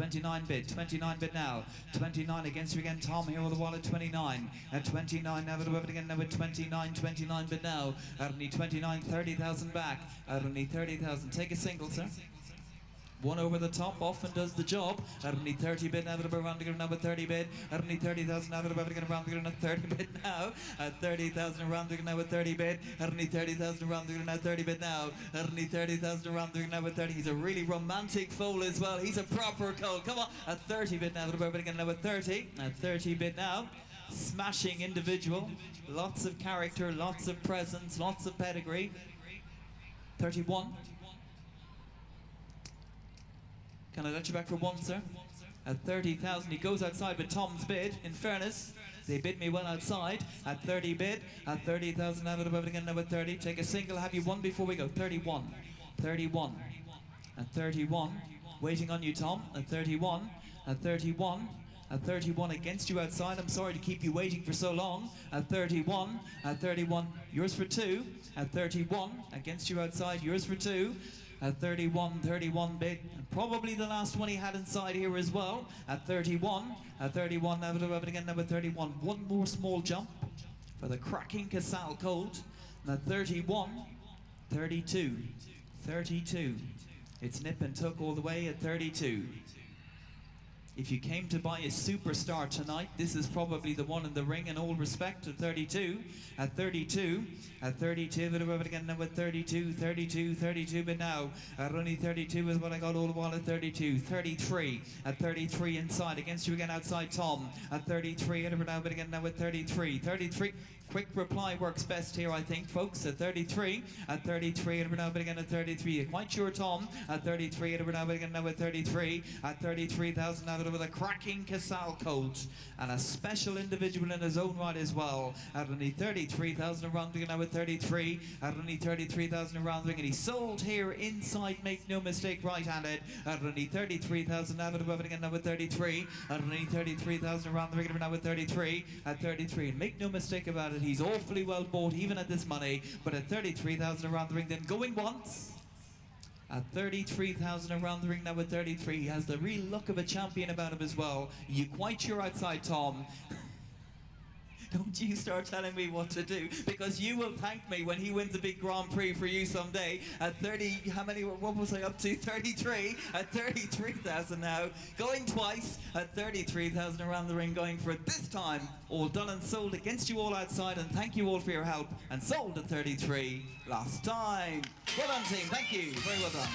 29 bid, 29 bid now. 29 against you again, Tom here with the wallet, 29. At 29, now with again, with 29, 29 bid now. Arnie 29, 30,000 back. Arnie 30,000. Take a single, sir. One over the top often does the job. Arnie 30 bid now with 30 bid. Arnie 30,000 now now uh, 30 bid now. At 30,000 around the now with 30 bid. Arnie 30,000 around the now 30 bid now. Arnie 30,000 around the now with 30. He's a really romantic foal as well. He's a proper colt. Come on. At 30 bid now with 30. At 30 bid now. Smashing individual. Lots of character, lots of presence, lots of pedigree. 31. Can I let you back for one, sir? At 30,000, he goes outside with Tom's bid. In fairness, they bid me well outside. At 30 bid, at 30,000, now above again, at 30. Take a single, have you one before we go? 31. 31. At 31. Waiting on you, Tom. At 31. At 31. At 31 against you outside. I'm sorry to keep you waiting for so long. At 31. At 31. Yours for two. At 31. Against you outside. Yours for two at 31, 31 bid. And probably the last one he had inside here as well. At 31, at 31, now it again, number 31. One more small jump for the cracking Casall Colt. And at 31, 32, 32. It's nip and tuck all the way at 32. If you came to buy a superstar tonight, this is probably the one in the ring in all respect at 32. At 32, at 32, but about again now at 32, 32, 32, but now at only 32 is what I got all the while at 32. 33, at 33 inside, against you again outside Tom. At 33, and now but again now at 33. 33, quick reply works best here, I think, folks. At 33, at 33, and now but at 33. Quite sure, Tom. At 33, and now but now at 33. At 33,000 now with a cracking Casall colt and a special individual in his own right as well. At only 33,000 around now at 33. At only 33,000 around ring and he sold here inside, make no mistake, right-handed. At only 33,000 now at above again now at 33. At only 33,000 around the ring now at 33. At 33, make no mistake about it, he's awfully well bought even at this money. But at 33,000 around the ring, then going once at 33,000 around the ring number 33. He has the real look of a champion about him as well. You quite sure outside, Tom? Don't you start telling me what to do because you will thank me when he wins a big Grand Prix for you someday at 30, how many, what was I up to? 33, at 33,000 now. Going twice at 33,000 around the ring going for it this time. All done and sold against you all outside and thank you all for your help and sold at 33 last time. Well done team, thank you, very well done.